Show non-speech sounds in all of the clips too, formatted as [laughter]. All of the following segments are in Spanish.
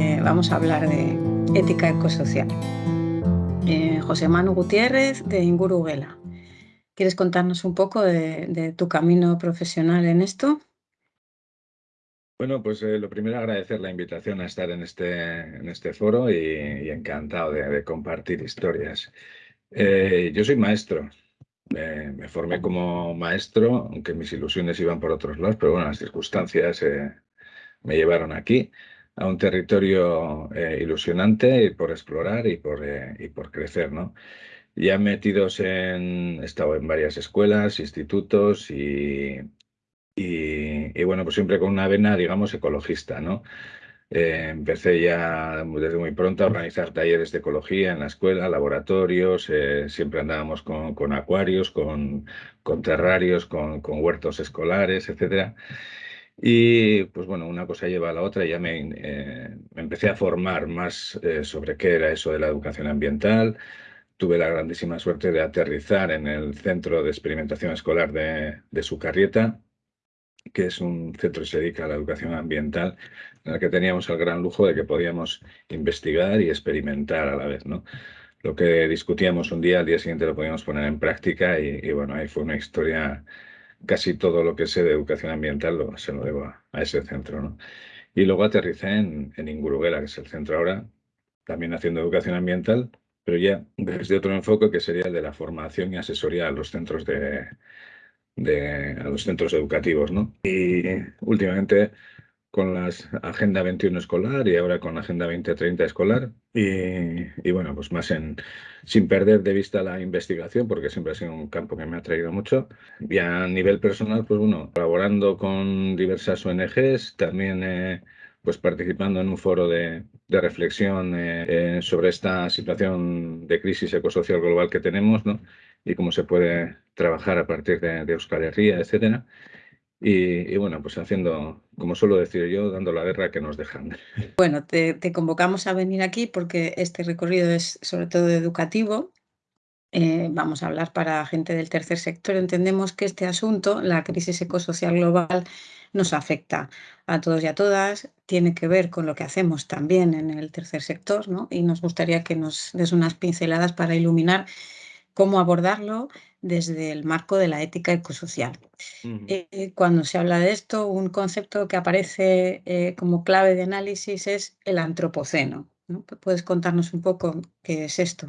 Eh, vamos a hablar de ética ecosocial. Eh, José Manu Gutiérrez de Inguruguela. ¿Quieres contarnos un poco de, tu camino profesional en esto? Bueno, pues eh, lo primero agradecer la invitación a estar en este, en este foro y, encantado de, compartir historias. yo soy maestro, me formé como maestro, aunque mis ilusiones iban por otros lados, pero bueno, las circunstancias me llevaron aquí a un territorio eh, ilusionante por explorar y por, eh, y por crecer, ¿no? Ya metidos en, he estado en varias escuelas, institutos y, y, bueno, pues siempre con una vena, digamos, ecologista, ¿no? Eh, empecé ya desde muy pronto a organizar talleres de ecología en la escuela, laboratorios, siempre andábamos con, con acuarios, con, con terrarios, con, con, huertos escolares, etcétera. Y pues bueno, una cosa lleva a la otra ya me, eh, empecé a formar más eh, sobre qué era eso de la educación ambiental. Tuve la grandísima suerte de aterrizar en el Centro de Experimentación Escolar de, de Sucarrieta, que es un centro que se dedica a la educación ambiental, en el que teníamos el gran lujo de que podíamos investigar y experimentar a la vez, ¿no? Lo que discutíamos un día, al día siguiente lo podíamos poner en práctica y, y bueno, ahí fue una historia casi todo lo que sé de educación ambiental lo, se lo debo a, ese centro. ¿no? Y luego aterricé en, en Inguruguela, que es el centro ahora, también haciendo educación ambiental, pero ya desde otro enfoque que sería el de la formación y asesoría a los centros de, de a los centros educativos, ¿no? Y últimamente con la Agenda 21 escolar y ahora con la Agenda 2030 escolar. Y, bueno, pues más en, sin perder de vista la investigación, porque siempre ha sido un campo que me ha traído mucho. Y a nivel personal, pues bueno, colaborando con diversas ONGs, también pues participando en un foro de, de reflexión eh, eh, sobre esta situación de crisis ecosocial global que tenemos, ¿no? Y cómo se puede trabajar a partir de, de Euskal Herria, etcétera. Y, bueno, pues haciendo, como suelo decir yo, dando la guerra que nos dejan. [laughs] Bueno, te, convocamos a venir aquí porque este recorrido es sobre todo educativo. Eh, vamos a hablar para gente del tercer sector. Entendemos que este asunto, la crisis ecosocial global, nos afecta a todos y a todas, tiene que ver con lo que hacemos también en el tercer sector, ¿no? Y nos gustaría que nos des unas pinceladas para iluminar cómo abordarlo desde el marco de la ética ecosocial. Eh, cuando se habla de esto, un concepto que aparece eh, como clave de análisis es el antropoceno. ¿Puedes contarnos un poco qué es esto?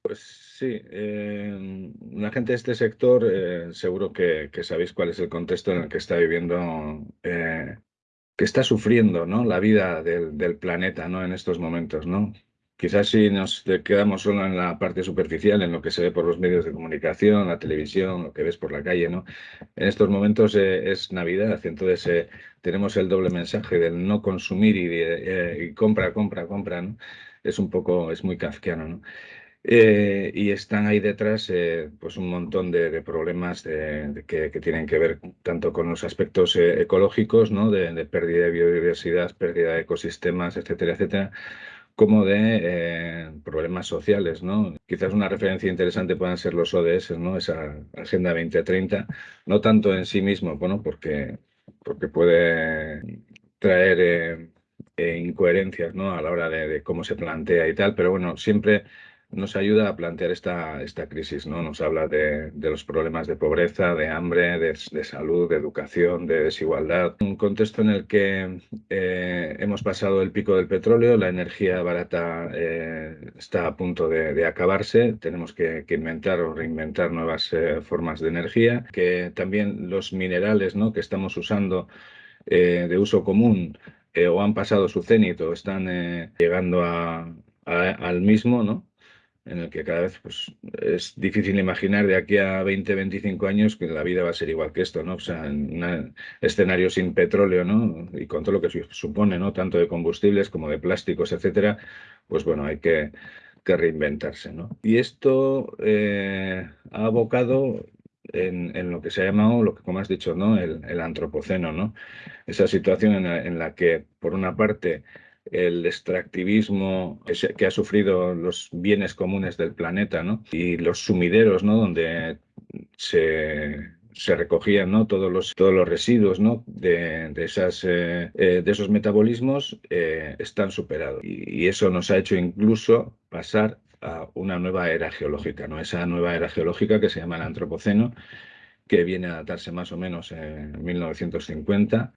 Pues sí, eh, la gente de este sector seguro que, sabéis cuál es el contexto en el que está viviendo, que está sufriendo ¿no? la vida del, del, planeta ¿no? en estos momentos. ¿no? Quizás si nos quedamos solo en la parte superficial, en lo que se ve por los medios de comunicación, la televisión, lo que ves por la calle, ¿no? En estos momentos eh, es Navidad, entonces eh, tenemos el doble mensaje del no consumir y, eh, compra, compra, compra, ¿no? Es un poco, es muy kafkiano, ¿no? y están ahí detrás pues un montón de, problemas que, tienen que ver tanto con los aspectos ecológicos, ¿no? De pérdida de biodiversidad, pérdida de ecosistemas, etcétera, etcétera, como de eh, problemas sociales. ¿no? Quizás una referencia interesante puedan ser los ODS, ¿no? esa Agenda 2030, no tanto en sí mismo, bueno, porque, porque puede traer eh, eh, incoherencias ¿no? a la hora de, de, cómo se plantea y tal, pero bueno, siempre nos ayuda a plantear esta, esta crisis, ¿no? Nos habla de, los problemas de pobreza, de hambre, de, salud, de educación, de desigualdad. Un contexto en el que eh, hemos pasado el pico del petróleo, la energía barata eh, está a punto de, acabarse, tenemos que, inventar o reinventar nuevas eh, formas de energía, que también los minerales ¿no? que estamos usando de uso común o han pasado su cenit o están llegando al mismo, ¿no? En el que cada vez pues, es difícil imaginar de aquí a 20, 25 años que la vida va a ser igual que esto, ¿no? O sea, en un escenario sin petróleo, ¿no? Y con todo lo que supone, ¿no? Tanto de combustibles como de plásticos, etcétera, pues bueno, hay que, reinventarse, ¿no? Y esto eh, ha abocado en, lo que se ha llamado, lo que como has dicho, ¿no? El, antropoceno, ¿no? Esa situación en la que, por una parte, el extractivismo que ha sufrido los bienes comunes del planeta ¿no? y los sumideros ¿no? donde se, se recogían ¿no? todos, los, todos los residuos ¿no? de, de, esas, eh, eh, de esos metabolismos eh, están superados. Y, eso nos ha hecho incluso pasar a una nueva era geológica, ¿no? esa nueva era geológica que se llama el Antropoceno, que viene a datarse más o menos en 1950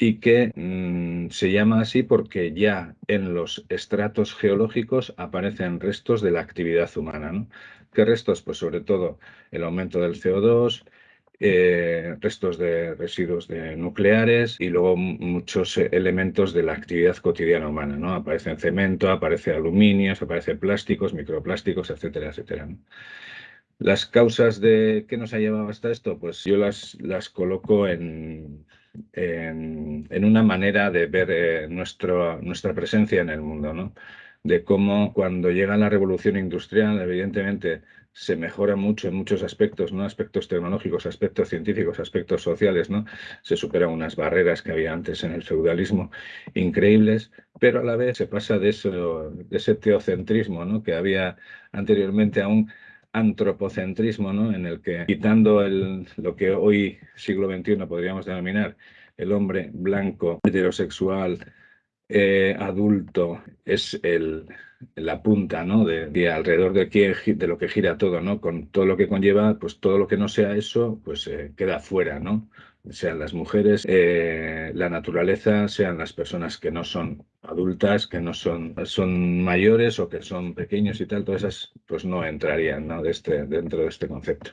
y que mmm, se llama así porque ya en los estratos geológicos aparecen restos de la actividad humana. ¿no? ¿Qué restos? Pues sobre todo el aumento del CO2, eh, restos de residuos de nucleares y luego muchos elementos de la actividad cotidiana humana. ¿no? Aparece cemento, aparece aluminio, aparece plásticos, microplásticos, etcétera, etcétera. Las causas de qué nos ha llevado hasta esto, pues yo las, las coloco en, en, una manera de ver eh, nuestra presencia en el mundo, ¿no? De cómo cuando llega la revolución industrial, evidentemente se mejora mucho en muchos aspectos, ¿no? Aspectos tecnológicos, aspectos científicos, aspectos sociales, ¿no? Se superan unas barreras que había antes en el feudalismo increíbles, pero a la vez se pasa de, eso, de ese teocentrismo, ¿no? Que había anteriormente aún antropocentrismo, ¿no? en el que quitando el, lo que hoy, siglo XXI, podríamos denominar el hombre blanco, heterosexual, eh, adulto, es el, la punta ¿no? de, de alrededor de, que, de, lo que gira todo, ¿no? con todo lo que conlleva, pues todo lo que no sea eso, pues eh, queda fuera, ¿no? sean las mujeres, eh, la naturaleza, sean las personas que no son adultas, que no son, son mayores o que son pequeños y tal, todas esas pues no entrarían ¿no? De este, dentro de este concepto.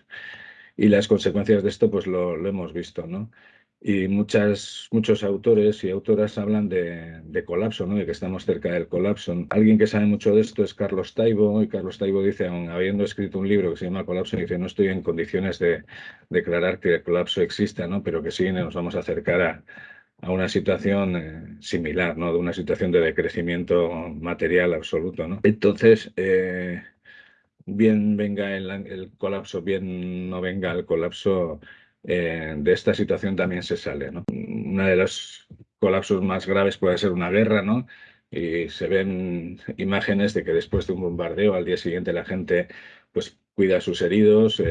Y las consecuencias de esto pues lo, lo hemos visto, ¿no? Y muchas, muchos autores y autoras hablan de, de, colapso, ¿no? de que estamos cerca del colapso. Alguien que sabe mucho de esto es Carlos Taibo, y Carlos Taibo dice, aun habiendo escrito un libro que se llama Colapso, dice, no estoy en condiciones de declarar que el colapso exista, ¿no? pero que sí nos vamos a acercar a, a una situación eh, similar, ¿no? de una situación de decrecimiento material absoluto. ¿no? Entonces, eh, bien venga el, colapso, bien no venga el colapso, eh, de esta situación también se sale. ¿no? Uno de los colapsos más graves puede ser una guerra, ¿no? Y se ven imágenes de que después de un bombardeo al día siguiente la gente pues cuida a sus heridos,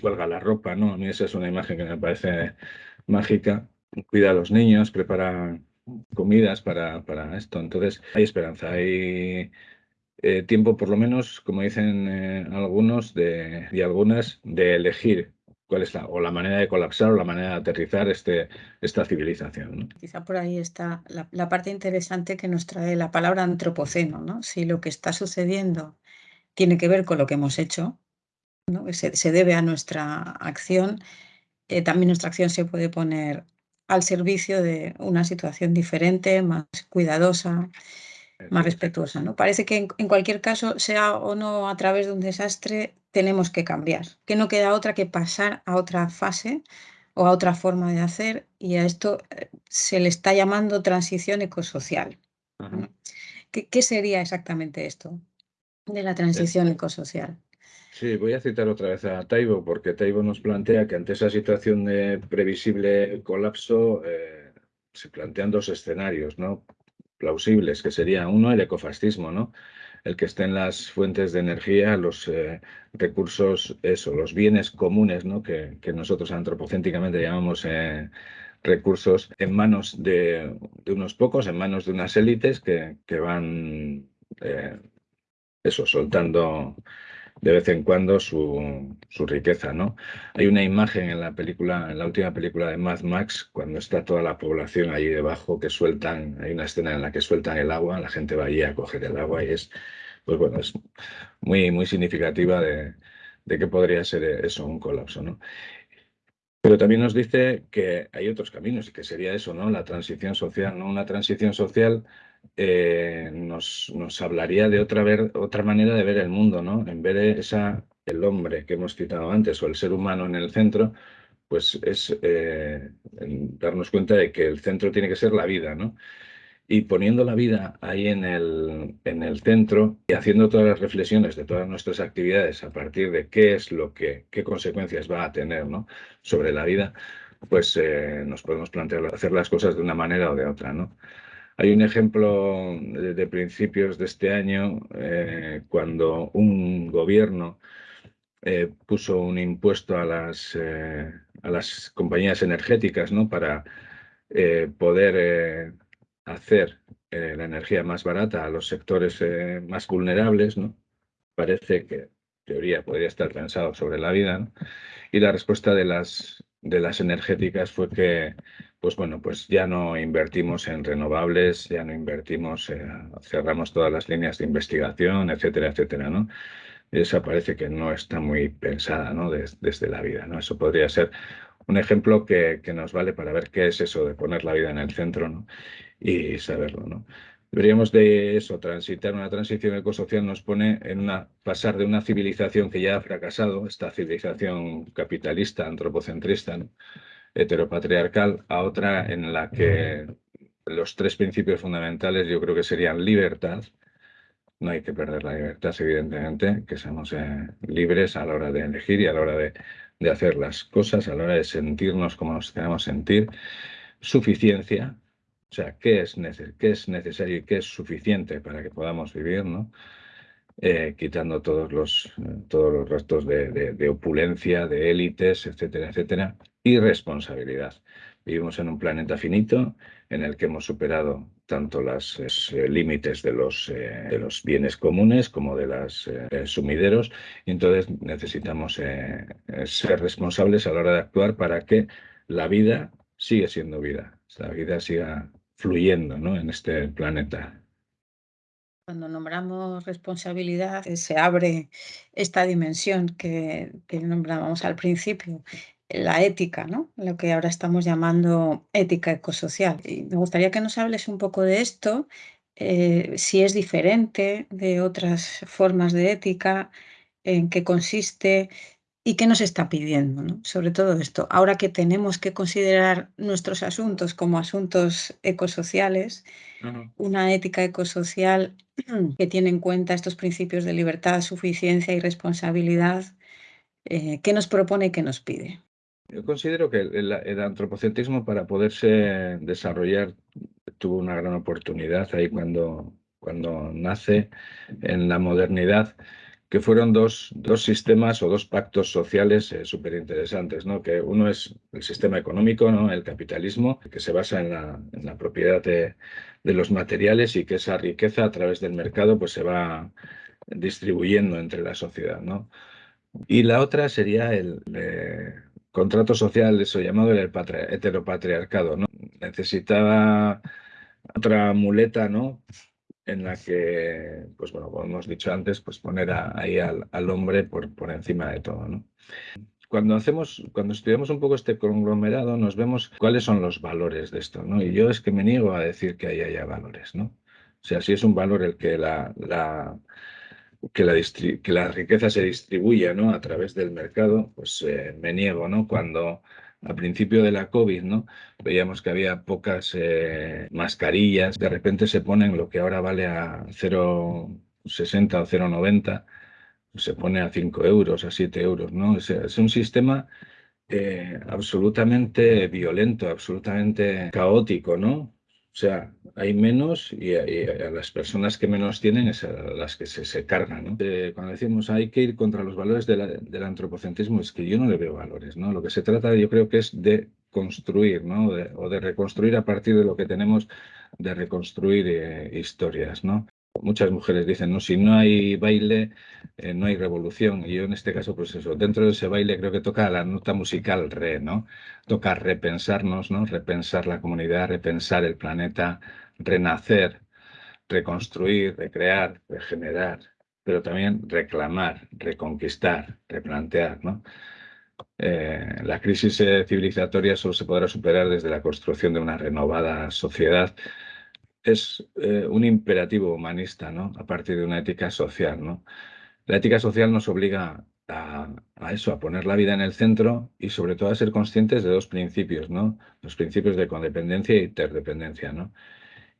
cuelga la ropa, ¿no? A mí esa es una imagen que me parece mágica. Cuida a los niños, prepara comidas para, para esto. Entonces hay esperanza, hay eh, tiempo por lo menos, como dicen eh, algunos de, y algunas, de elegir cuál es la, o la manera de colapsar o la manera de aterrizar este, esta civilización. Quizá por ahí está la, la, parte interesante que nos trae la palabra antropoceno, ¿no? Si lo que está sucediendo tiene que ver con lo que hemos hecho, ¿no? se, se debe a nuestra acción, eh, también nuestra acción se puede poner al servicio de una situación diferente, más cuidadosa, más respetuosa. ¿no? Parece que en, en, cualquier caso, sea o no a través de un desastre, tenemos que cambiar, que no queda otra que pasar a otra fase o a otra forma de hacer y a esto eh, se le está llamando transición ecosocial. ¿Qué, ¿Qué, sería exactamente esto de la transición ecosocial? Sí, voy a citar otra vez a Taibo, porque Taibo nos plantea que ante esa situación de previsible colapso eh, se plantean dos escenarios, ¿no? plausibles, que sería uno el ecofascismo, ¿no? El que estén las fuentes de energía, los eh, recursos, eso, los bienes comunes, ¿no? Que, que nosotros antropocéntricamente llamamos eh, recursos en manos de, de, unos pocos, en manos de unas élites que, que van, eso, soltando de vez en cuando su, su, riqueza, ¿no? Hay una imagen en la película, en la última película de Mad Max, cuando está toda la población allí debajo, que sueltan, hay una escena en la que sueltan el agua, la gente va allí a coger el agua y es, pues bueno, es muy, muy significativa de, de que podría ser eso, un colapso, ¿no? Pero también nos dice que hay otros caminos y que sería eso, ¿no? La transición social, ¿no? Una transición social eh, nos, nos, hablaría de otra, ver, otra manera de ver el mundo, ¿no? En vez de esa, el hombre que hemos citado antes o el ser humano en el centro, pues es eh, darnos cuenta de que el centro tiene que ser la vida, ¿no? Y poniendo la vida ahí en el, en el centro y haciendo todas las reflexiones de todas nuestras actividades a partir de qué es lo que, qué consecuencias va a tener ¿no? sobre la vida, pues eh, nos podemos plantear hacer las cosas de una manera o de otra, ¿no? Hay un ejemplo de, principios de este año eh, cuando un gobierno eh, puso un impuesto a las, eh, las compañías energéticas ¿no? para poder hacer la energía más barata a los sectores más vulnerables. ¿no? Parece que, teoría, podría estar pensado sobre la vida. Y la respuesta de las, de las energéticas fue que pues bueno, pues ya no invertimos en renovables, ya no invertimos, cerramos todas las líneas de investigación, etcétera, etcétera, ¿no? Esa parece que no está muy pensada, ¿no? desde la vida, ¿no? Eso podría ser un ejemplo que, nos vale para ver qué es eso de poner la vida en el centro, ¿no? Y saberlo, ¿no? Deberíamos de eso, transitar una transición ecosocial nos pone en una, pasar de una civilización que ya ha fracasado, esta civilización capitalista, antropocentrista, ¿no? Heteropatriarcal a otra en la que los tres principios fundamentales yo creo que serían libertad, no hay que perder la libertad, evidentemente, que seamos eh, libres a la hora de elegir y a la hora de, hacer las cosas, a la hora de sentirnos como nos queremos sentir. Suficiencia, o sea, ¿qué es, qué es necesario y qué es suficiente para que podamos vivir, ¿no? Eh, quitando todos los, todos los restos de, opulencia, de élites, etcétera, etcétera, y responsabilidad. Vivimos en un planeta finito en el que hemos superado tanto los eh, límites de los, eh, de los bienes comunes como de los sumideros, y entonces necesitamos ser responsables a la hora de actuar para que la vida siga siendo vida, la vida siga fluyendo ¿no? en este planeta. Cuando nombramos responsabilidad, eh, se abre esta dimensión que, que nombrábamos al principio, la ética, ¿no? Lo que ahora estamos llamando ética ecosocial. Y me gustaría que nos hables un poco de esto, eh, si es diferente de otras formas de ética, en qué consiste y qué nos está pidiendo, ¿no? Sobre todo esto, ahora que tenemos que considerar nuestros asuntos como asuntos ecosociales, una ética ecosocial [clears throat] que tiene en cuenta estos principios de libertad, suficiencia y responsabilidad, eh, ¿qué nos propone y qué nos pide? Yo considero que el, antropocentrismo para poderse desarrollar tuvo una gran oportunidad ahí cuando, cuando nace en la modernidad que fueron dos, dos, sistemas o dos pactos sociales eh, súper interesantes, ¿no? que uno es el sistema económico, ¿no? el capitalismo, que se basa en la, en la propiedad de, de, los materiales y que esa riqueza a través del mercado pues, se va distribuyendo entre la sociedad. ¿no? Y la otra sería el eh, contrato social, eso llamado el heteropatriarcado. ¿no? Necesitaba otra muleta ¿no? en la que, pues bueno, como hemos dicho antes, pues poner ahí al, hombre por, encima de todo, ¿no? Cuando hacemos, cuando estudiamos un poco este conglomerado, nos vemos cuáles son los valores de esto, ¿no? Y yo es que me niego a decir que ahí haya valores, ¿no? O sea, si es un valor el que la que la, que la riqueza se distribuya ¿no? a través del mercado, pues eh, me niego, ¿no? Cuando al principio de la COVID, ¿no? Veíamos que había pocas eh, mascarillas, de repente se ponen lo que ahora vale a 0,60 o 0,90, se pone a 5 euros, a 7 euros, ¿no? Es, un sistema eh, absolutamente violento, absolutamente caótico, ¿no? O sea, hay menos y, a las personas que menos tienen es a las que se, cargan. ¿no? cuando decimos hay que ir contra los valores del antropocentrismo, es que yo no le veo valores. ¿no? Lo que se trata yo creo que es de construir ¿no? o de reconstruir a partir de lo que tenemos, de reconstruir eh, historias. ¿no? Muchas mujeres dicen, no, si no hay baile, eh, no hay revolución. Y yo en este caso, pues eso, dentro de ese baile creo que toca la nota musical re, ¿no? Toca repensarnos, ¿no? Repensar la comunidad, repensar el planeta, renacer, reconstruir, recrear, regenerar, pero también reclamar, reconquistar, replantear, ¿no? Eh, la crisis eh, civilizatoria solo se podrá superar desde la construcción de una renovada sociedad es eh, un imperativo humanista, ¿no? A partir de una ética social, ¿no? La ética social nos obliga a, eso, a poner la vida en el centro y sobre todo a ser conscientes de dos principios, ¿no? Los principios de codependencia e interdependencia, ¿no?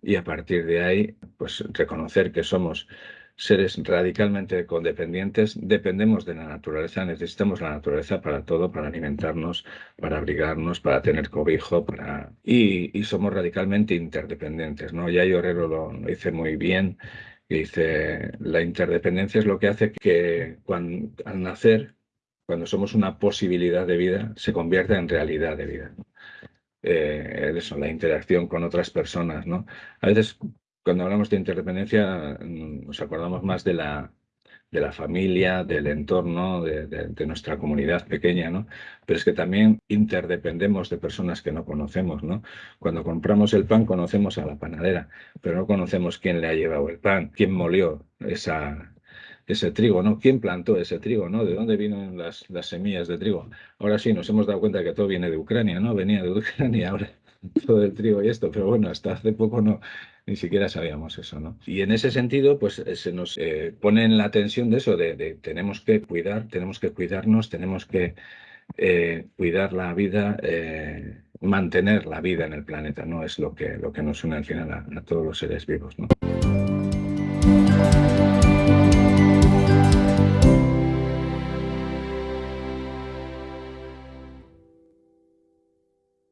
Y a partir de ahí, pues reconocer que somos seres radicalmente condependientes, dependemos de la naturaleza, necesitamos la naturaleza para todo, para alimentarnos, para abrigarnos, para tener cobijo, para... Y, somos radicalmente interdependientes, ¿no? Ya Herrero lo, lo dice muy bien, dice, la interdependencia es lo que hace que cuando, al nacer cuando somos una posibilidad de vida, se convierte en realidad de vida. Eh, eso, la interacción con otras personas, ¿no? A veces, cuando hablamos de interdependencia, mm, nos acordamos más de la, de la familia, del entorno, de, nuestra comunidad pequeña, ¿no? Pero es que también interdependemos de personas que no conocemos, ¿no? Cuando compramos el pan conocemos a la panadera, pero no conocemos quién le ha llevado el pan, quién molió esa, ese trigo, ¿no? ¿Quién plantó ese trigo, ¿no? ¿De dónde vienen las, las semillas de trigo? Ahora sí, nos hemos dado cuenta que todo viene de Ucrania, ¿no? Venía de Ucrania [laughs] ahora todo el trigo y esto, pero bueno, hasta hace poco no, ni siquiera sabíamos eso, ¿no? Y en ese sentido, pues eh, se nos eh, pone en la tensión de eso, de, tenemos que cuidar, tenemos que cuidarnos, tenemos que eh, cuidar la vida, mantener la vida en el planeta, ¿no? Es lo que, lo que nos une al final a, a todos los seres vivos, ¿no?